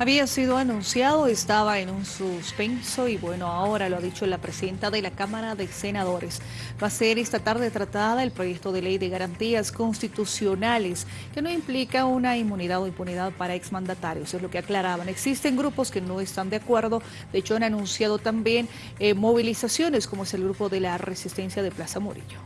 Había sido anunciado, estaba en un suspenso y bueno, ahora lo ha dicho la presidenta de la Cámara de Senadores. Va a ser esta tarde tratada el proyecto de ley de garantías constitucionales que no implica una inmunidad o impunidad para exmandatarios, es lo que aclaraban. Existen grupos que no están de acuerdo, de hecho han anunciado también eh, movilizaciones como es el grupo de la resistencia de Plaza Murillo.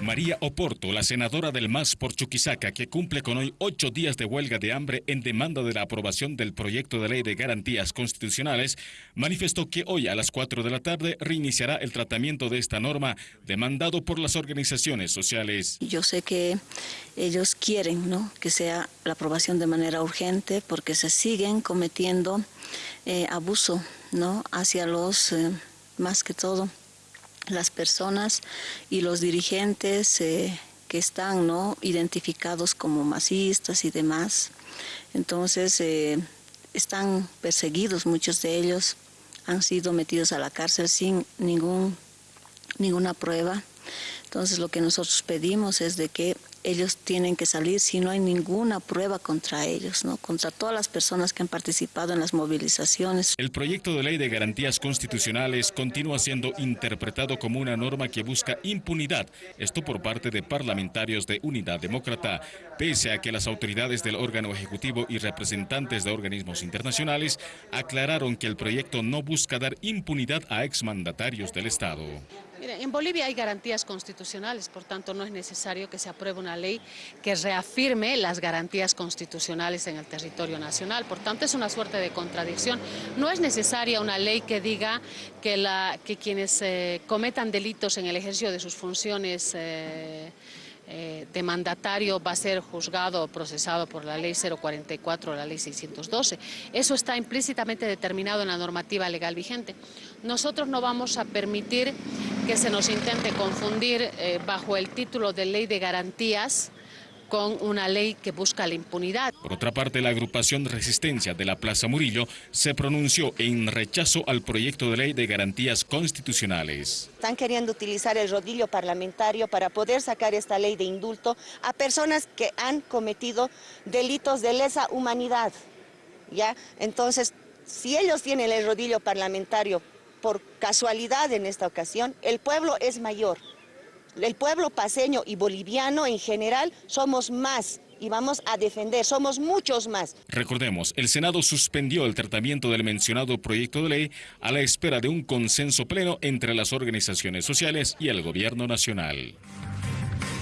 María Oporto, la senadora del MAS por Chuquisaca, que cumple con hoy ocho días de huelga de hambre en demanda de la aprobación del proyecto de ley de garantías constitucionales, manifestó que hoy a las cuatro de la tarde reiniciará el tratamiento de esta norma demandado por las organizaciones sociales. Yo sé que ellos quieren ¿no? que sea la aprobación de manera urgente porque se siguen cometiendo eh, abuso ¿no? hacia los, eh, más que todo, las personas y los dirigentes eh, que están ¿no? identificados como masistas y demás. Entonces eh, están perseguidos muchos de ellos, han sido metidos a la cárcel sin ningún, ninguna prueba. Entonces lo que nosotros pedimos es de que ellos tienen que salir si no hay ninguna prueba contra ellos, ¿no? contra todas las personas que han participado en las movilizaciones. El proyecto de ley de garantías constitucionales continúa siendo interpretado como una norma que busca impunidad, esto por parte de parlamentarios de Unidad Demócrata, pese a que las autoridades del órgano ejecutivo y representantes de organismos internacionales aclararon que el proyecto no busca dar impunidad a exmandatarios del Estado. En Bolivia hay garantías constitucionales, por tanto no es necesario que se apruebe una ley que reafirme las garantías constitucionales en el territorio nacional. Por tanto es una suerte de contradicción. No es necesaria una ley que diga que quienes eh, cometan delitos en el ejercicio de sus funciones eh, eh, de mandatario va a ser juzgado o procesado por la ley 044 o la ley 612. Eso está implícitamente determinado en la normativa legal vigente. Nosotros no vamos a permitir que se nos intente confundir eh, bajo el título de ley de garantías con una ley que busca la impunidad. Por otra parte, la agrupación de Resistencia de la Plaza Murillo se pronunció en rechazo al proyecto de ley de garantías constitucionales. Están queriendo utilizar el rodillo parlamentario para poder sacar esta ley de indulto a personas que han cometido delitos de lesa humanidad. ¿ya? Entonces, si ellos tienen el rodillo parlamentario por casualidad en esta ocasión, el pueblo es mayor. El pueblo paseño y boliviano en general somos más y vamos a defender, somos muchos más. Recordemos, el Senado suspendió el tratamiento del mencionado proyecto de ley a la espera de un consenso pleno entre las organizaciones sociales y el gobierno nacional.